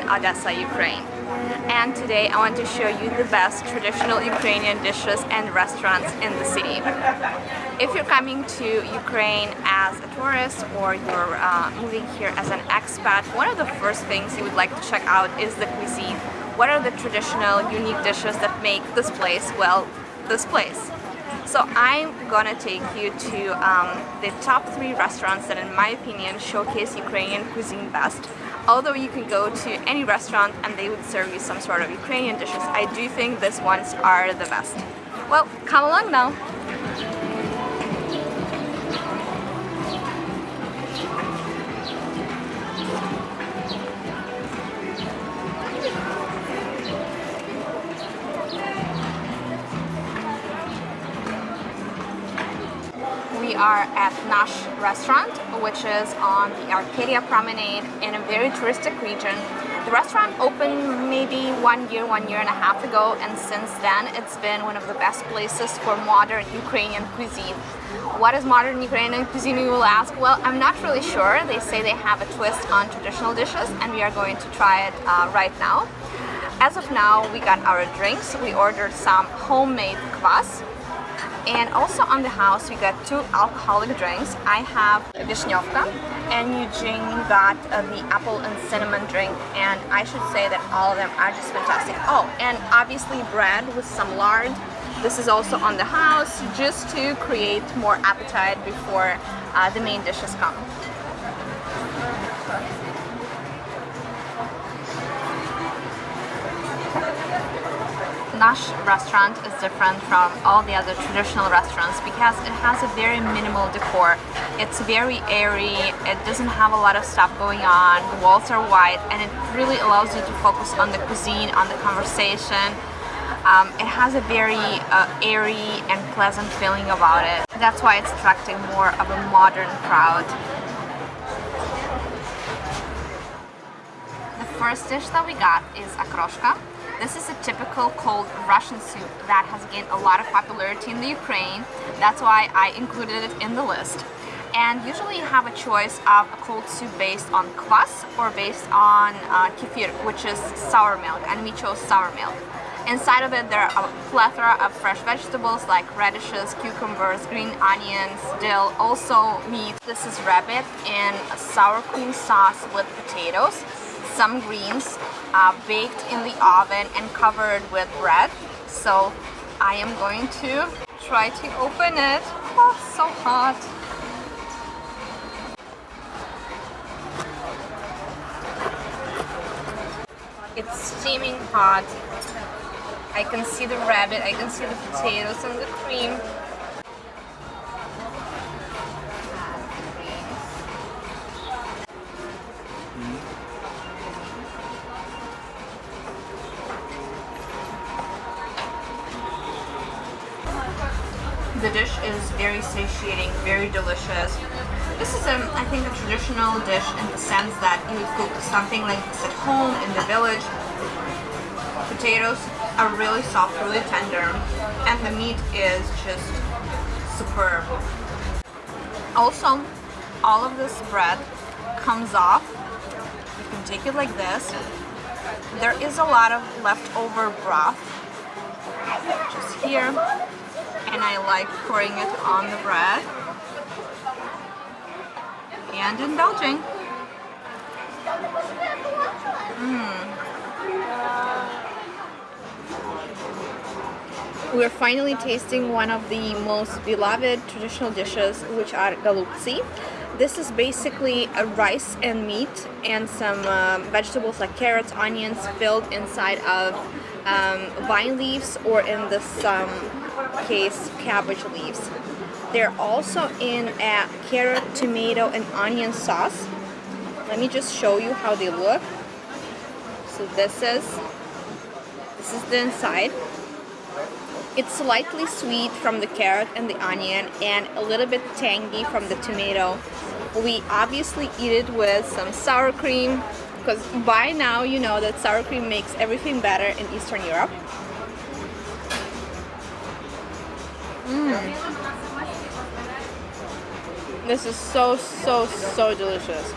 in Odessa, Ukraine. And today I want to show you the best traditional Ukrainian dishes and restaurants in the city. If you're coming to Ukraine as a tourist or you're uh, moving here as an expat, one of the first things you would like to check out is the cuisine. What are the traditional, unique dishes that make this place, well, this place? So I'm gonna take you to um, the top three restaurants that in my opinion showcase Ukrainian cuisine best. Although you can go to any restaurant and they would serve you some sort of Ukrainian dishes, I do think these ones are the best. Well, come along now. Are at Nash restaurant, which is on the Arcadia Promenade in a very touristic region. The restaurant opened maybe one year, one year and a half ago, and since then it's been one of the best places for modern Ukrainian cuisine. What is modern Ukrainian cuisine, you will ask? Well, I'm not really sure. They say they have a twist on traditional dishes, and we are going to try it uh, right now. As of now, we got our drinks. We ordered some homemade kvass, and also on the house we got two alcoholic drinks. I have Vishnyovka and Eugene got uh, the apple and cinnamon drink and I should say that all of them are just fantastic. Oh, and obviously bread with some lard. This is also on the house just to create more appetite before uh, the main dishes come. Nash restaurant is different from all the other traditional restaurants because it has a very minimal decor. It's very airy, it doesn't have a lot of stuff going on, the walls are white and it really allows you to focus on the cuisine, on the conversation. Um, it has a very uh, airy and pleasant feeling about it. That's why it's attracting more of a modern crowd. The first dish that we got is okroshka. This is a typical cold Russian soup that has gained a lot of popularity in the Ukraine. That's why I included it in the list. And usually you have a choice of a cold soup based on kvass or based on uh, kefir, which is sour milk, and we chose sour milk. Inside of it there are a plethora of fresh vegetables like radishes, cucumbers, green onions, dill, also meat. This is rabbit in a sour cream sauce with potatoes, some greens, uh, baked in the oven and covered with bread. So I am going to try to open it. Oh, so hot. It's steaming hot. I can see the rabbit, I can see the potatoes and the cream. Traditional dish in the sense that you would cook something like this at home, in the village. Potatoes are really soft, really tender, and the meat is just superb. Also, all of this bread comes off. You can take it like this. There is a lot of leftover broth just here and I like pouring it on the bread and indulging. Mm. We're finally tasting one of the most beloved traditional dishes, which are golubtsi. This is basically a rice and meat and some um, vegetables like carrots, onions filled inside of um, vine leaves or in this um, case cabbage leaves. They're also in a carrot, tomato, and onion sauce. Let me just show you how they look. So this is this is the inside. It's slightly sweet from the carrot and the onion and a little bit tangy from the tomato We obviously eat it with some sour cream because by now you know that sour cream makes everything better in Eastern Europe. Mm. This is so, so, so delicious.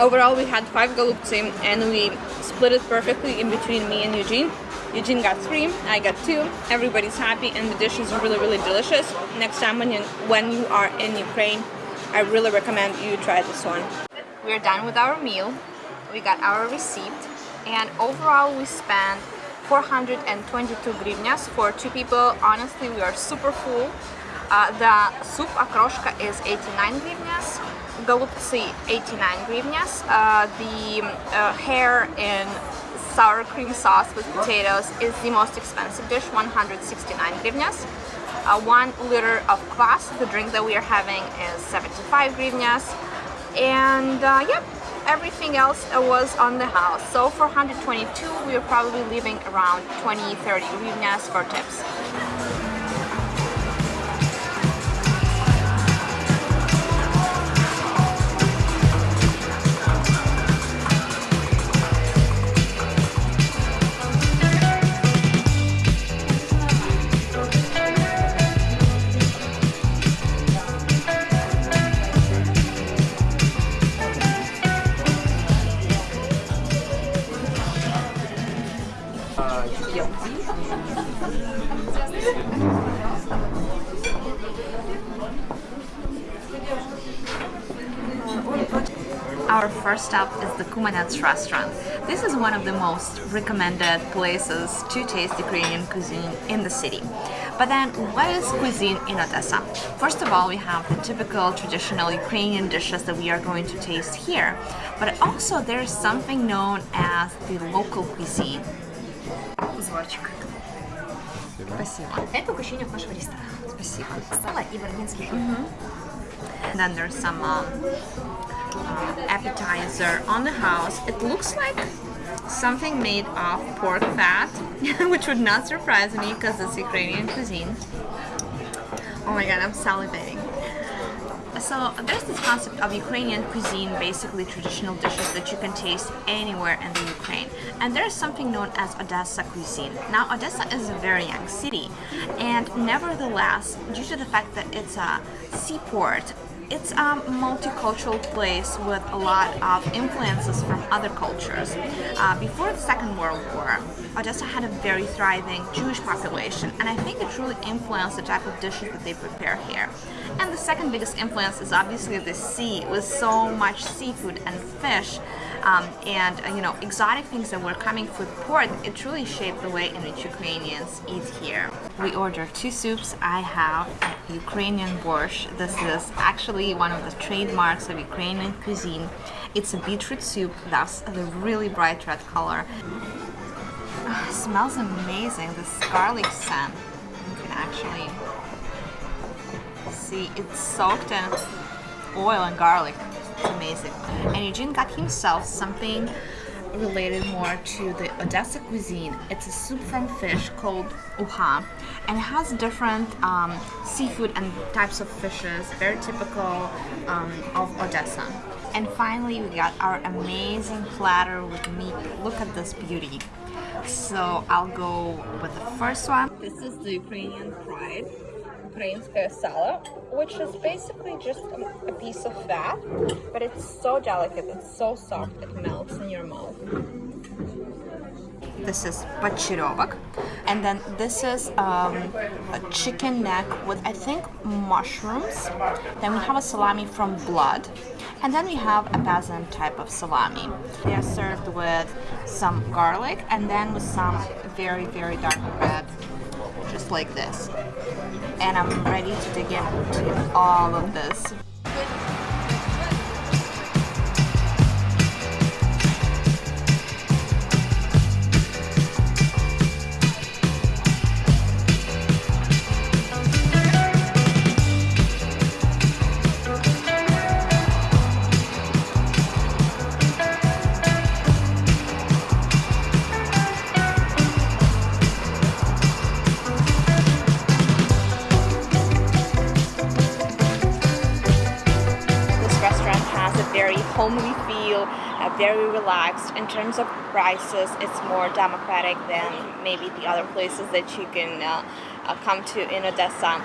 Overall, we had five golubtsi and we split it perfectly in between me and Eugene. Eugene got three, I got two. Everybody's happy and the dish is really, really delicious. Next time when you, when you are in Ukraine, I really recommend you try this one. We're done with our meal. We got our receipt and overall we spent 422 hryvnias for two people. Honestly, we are super full. Uh, the soup okroshka is 89 hryvnias, golubtsi 89 hryvnias. Uh, the uh, hare in sour cream sauce with potatoes is the most expensive dish, 169 hryvnias. Uh, one liter of kvass, the drink that we are having is 75 hryvnias. And uh, yep, everything else was on the house. So for 122, we are probably leaving around 20-30 hryvnias for tips. Our first stop is the Kumanets restaurant. This is one of the most recommended places to taste Ukrainian cuisine in the city. But then, what is cuisine in Odessa? First of all, we have the typical traditional Ukrainian dishes that we are going to taste here. But also, there is something known as the local cuisine. Спасибо. Это угощение от нашего ресторана. Спасибо. Сало и берлинский хлеб. Then there's some um, uh, appetizer on the house. It looks like something made of pork fat, which would not surprise me because it's Ukrainian cuisine. Oh my god, I'm salivating. So there's this concept of Ukrainian cuisine, basically traditional dishes that you can taste anywhere in the Ukraine. And there's something known as Odessa cuisine. Now Odessa is a very young city and nevertheless, due to the fact that it's a seaport, it's a multicultural place with a lot of influences from other cultures. Uh, before the Second World War, Odessa had a very thriving Jewish population, and I think it truly influenced the type of dishes that they prepare here. And the second biggest influence is obviously the sea, with so much seafood and fish um, and uh, you know exotic things that were coming from port. It truly shaped the way in which Ukrainians eat here. We ordered two soups. I have Ukrainian borscht. This is actually one of the trademarks of Ukrainian cuisine. It's a beetroot soup, that's the really bright red color. Oh, smells amazing, this garlic scent. You can actually see it's soaked in oil and garlic. It's amazing. And Eugene got himself something related more to the Odessa cuisine. It's a soup from fish called uha, and it has different um, seafood and types of fishes, very typical um, of Odessa. And finally, we got our amazing platter with meat. Look at this beauty. So I'll go with the first one. This is the Ukrainian pride. Ukrainskaya sala, which is basically just a, piece of fat, but it's so delicate, it's so soft, it melts in your mouth. This is pachirovak, and then this is um, a chicken neck with I think mushrooms. Then we have a salami from blood, and then we have a peasant type of salami. They are served with some garlic and then with some very very dark bread like this. And I'm ready to dig into all of this. Relaxed. In terms of prices, it's more democratic than maybe the other places that you can uh, uh, come to in Odessa.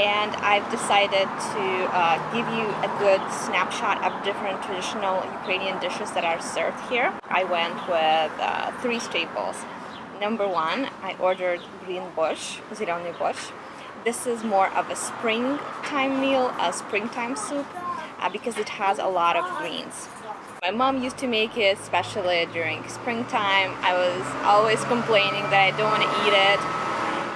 And I've decided to uh, give you a good snapshot of different traditional Ukrainian dishes that are served here. I went with uh, three staples. Number one, I ordered green borscht, zelený borscht. This is more of a springtime meal, a springtime soup, uh, because it has a lot of greens. My mom used to make it, especially during springtime. I was always complaining that I don't want to eat it.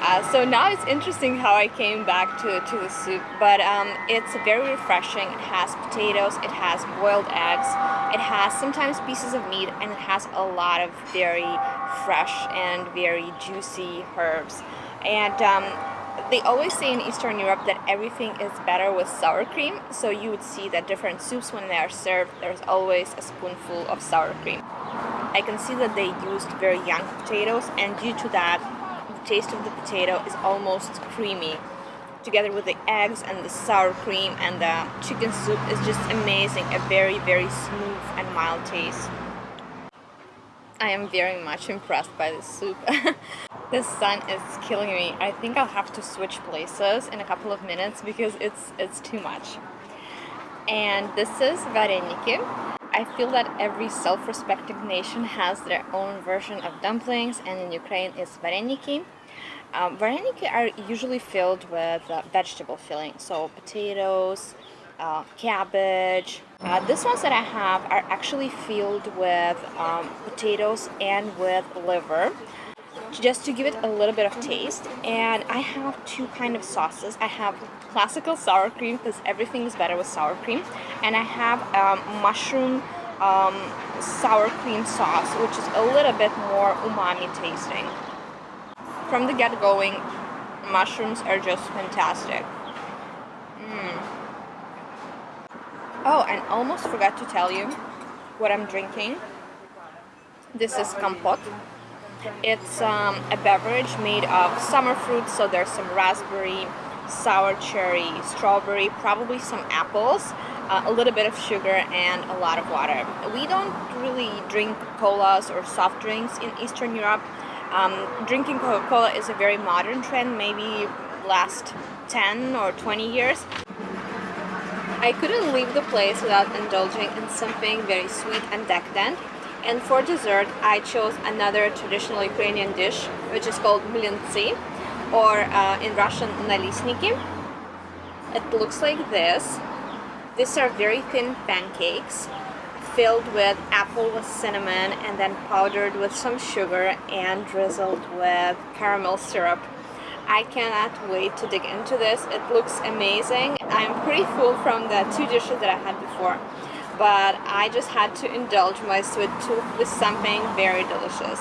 Uh, so now it's interesting how I came back to, to the soup, but um, it's very refreshing. It has potatoes, it has boiled eggs, it has sometimes pieces of meat, and it has a lot of very fresh and very juicy herbs. And um, they always say in Eastern Europe that everything is better with sour cream, so you would see that different soups when they are served, there's always a spoonful of sour cream. I can see that they used very young potatoes, and due to that, the taste of the potato is almost creamy. Together with the eggs and the sour cream and the chicken soup is just amazing, a very, very smooth and mild taste. I am very much impressed by this soup. the sun is killing me. I think I'll have to switch places in a couple of minutes because it's it's too much. And this is vareniki. I feel that every self-respecting nation has their own version of dumplings and in Ukraine it's vareniki. Um, vareniki are usually filled with uh, vegetable filling, so potatoes, uh, cabbage. Uh, these ones that I have are actually filled with um, potatoes and with liver just to give it a little bit of taste and I have two kind of sauces I have classical sour cream because everything is better with sour cream and I have um, mushroom um, sour cream sauce which is a little bit more umami tasting from the get-going mushrooms are just fantastic mm. Oh, and almost forgot to tell you what I'm drinking. This is compote. It's um, a beverage made of summer fruits, so there's some raspberry, sour cherry, strawberry, probably some apples, uh, a little bit of sugar, and a lot of water. We don't really drink colas or soft drinks in Eastern Europe. Um, drinking Coca-Cola is a very modern trend, maybe last 10 or 20 years. I couldn't leave the place without indulging in something very sweet and decadent. And for dessert, I chose another traditional Ukrainian dish, which is called mlyntsy, or uh, in Russian, nalisniki. It looks like this. These are very thin pancakes filled with apple with cinnamon and then powdered with some sugar and drizzled with caramel syrup. I cannot wait to dig into this. It looks amazing. I'm pretty full from the two dishes that I had before, but I just had to indulge my sweet tooth with something very delicious.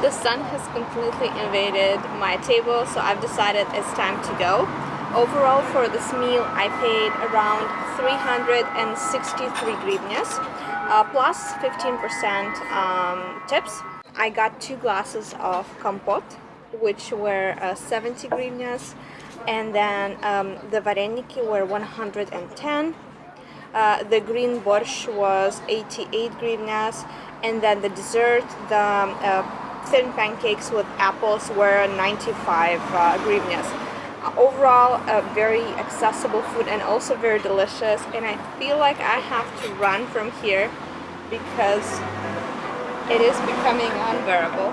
The sun has completely invaded my table, so I've decided it's time to go. Overall, for this meal, I paid around 363 hryvnias, uh, plus 15% um, tips. I got two glasses of compote, which were uh, 70 hryvnias and then um, the vareniki were 110 uh, the green borscht was 88 hryvnias and then the dessert the uh, thin pancakes with apples were 95 uh, hryvnias uh, overall a very accessible food and also very delicious and I feel like I have to run from here because it is becoming unbearable